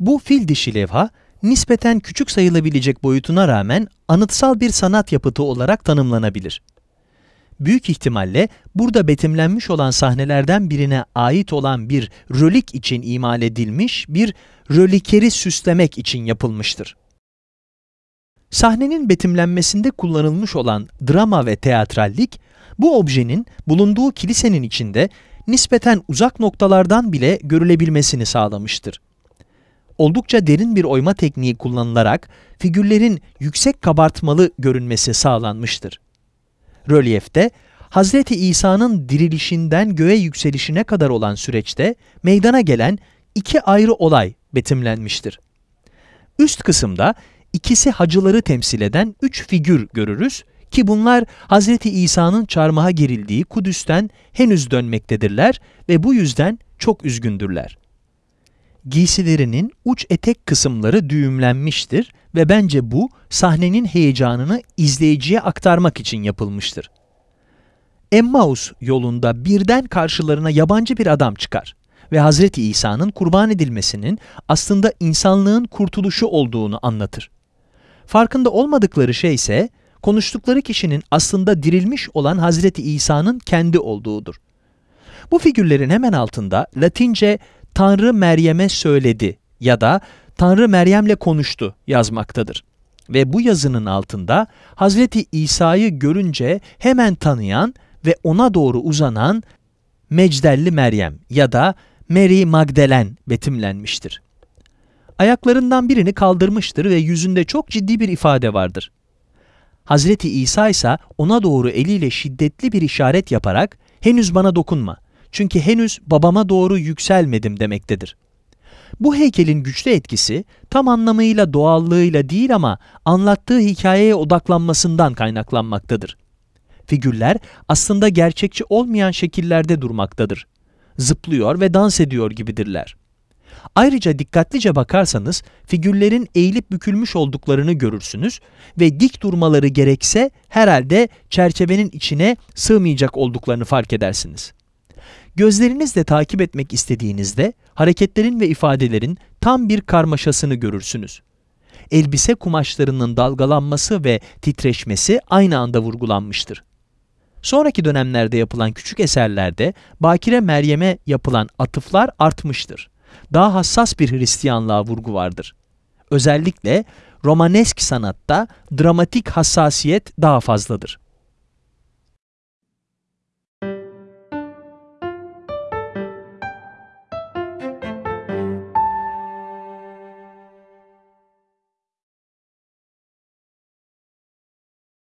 Bu fil dişi levha, nispeten küçük sayılabilecek boyutuna rağmen anıtsal bir sanat yapıtı olarak tanımlanabilir. Büyük ihtimalle burada betimlenmiş olan sahnelerden birine ait olan bir rölik için imal edilmiş bir rölikeri süslemek için yapılmıştır. Sahnenin betimlenmesinde kullanılmış olan drama ve teatrallik, bu objenin bulunduğu kilisenin içinde nispeten uzak noktalardan bile görülebilmesini sağlamıştır. Oldukça derin bir oyma tekniği kullanılarak figürlerin yüksek kabartmalı görünmesi sağlanmıştır. Rölyefte, Hazreti İsa'nın dirilişinden göğe yükselişine kadar olan süreçte meydana gelen iki ayrı olay betimlenmiştir. Üst kısımda ikisi hacıları temsil eden üç figür görürüz ki bunlar Hz. İsa'nın çarmıha gerildiği Kudüs'ten henüz dönmektedirler ve bu yüzden çok üzgündürler. Giysilerinin uç etek kısımları düğümlenmiştir ve bence bu sahnenin heyecanını izleyiciye aktarmak için yapılmıştır. Emmaus yolunda birden karşılarına yabancı bir adam çıkar ve Hz. İsa'nın kurban edilmesinin aslında insanlığın kurtuluşu olduğunu anlatır. Farkında olmadıkları şey ise konuştukları kişinin aslında dirilmiş olan Hazreti İsa'nın kendi olduğudur. Bu figürlerin hemen altında Latince Tanrı Meryem'e söyledi ya da Tanrı Meryem'le konuştu yazmaktadır. Ve bu yazının altında Hazreti İsa'yı görünce hemen tanıyan ve ona doğru uzanan Mecdelli Meryem ya da Mary Magdalen betimlenmiştir. Ayaklarından birini kaldırmıştır ve yüzünde çok ciddi bir ifade vardır. Hazreti İsa ise ona doğru eliyle şiddetli bir işaret yaparak henüz bana dokunma çünkü henüz babama doğru yükselmedim demektedir. Bu heykelin güçlü etkisi tam anlamıyla doğallığıyla değil ama anlattığı hikayeye odaklanmasından kaynaklanmaktadır. Figürler aslında gerçekçi olmayan şekillerde durmaktadır. Zıplıyor ve dans ediyor gibidirler. Ayrıca dikkatlice bakarsanız figürlerin eğilip bükülmüş olduklarını görürsünüz ve dik durmaları gerekse herhalde çerçevenin içine sığmayacak olduklarını fark edersiniz. Gözlerinizle takip etmek istediğinizde hareketlerin ve ifadelerin tam bir karmaşasını görürsünüz. Elbise kumaşlarının dalgalanması ve titreşmesi aynı anda vurgulanmıştır. Sonraki dönemlerde yapılan küçük eserlerde Bakire Meryem'e yapılan atıflar artmıştır. Daha hassas bir Hristiyanlığa vurgu vardır. Özellikle Romanesk sanatta dramatik hassasiyet daha fazladır.